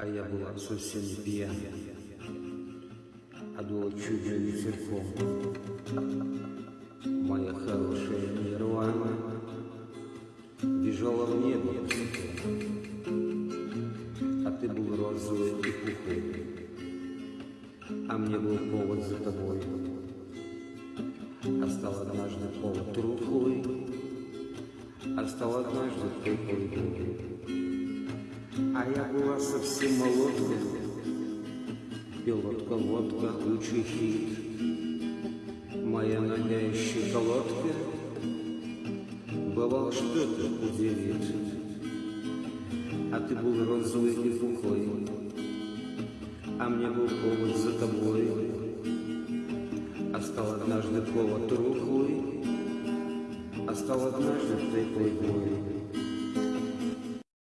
а я была совсем пьяна. А дуло чудо ветерком. Моя хорошая нирвана бежала в небо. А ты был розовый и пухой, а мне был повод за тобой. А стал однажды повод рухлый, а стал однажды губы. А я была совсем молодка, Пилотка, водка, лучший хит. Моя нога щеколотка Бывало что-то удивит. А ты был розовый и пухлый, А мне был повод за тобой. А стал однажды повод рухлый, А стал однажды теплый бой.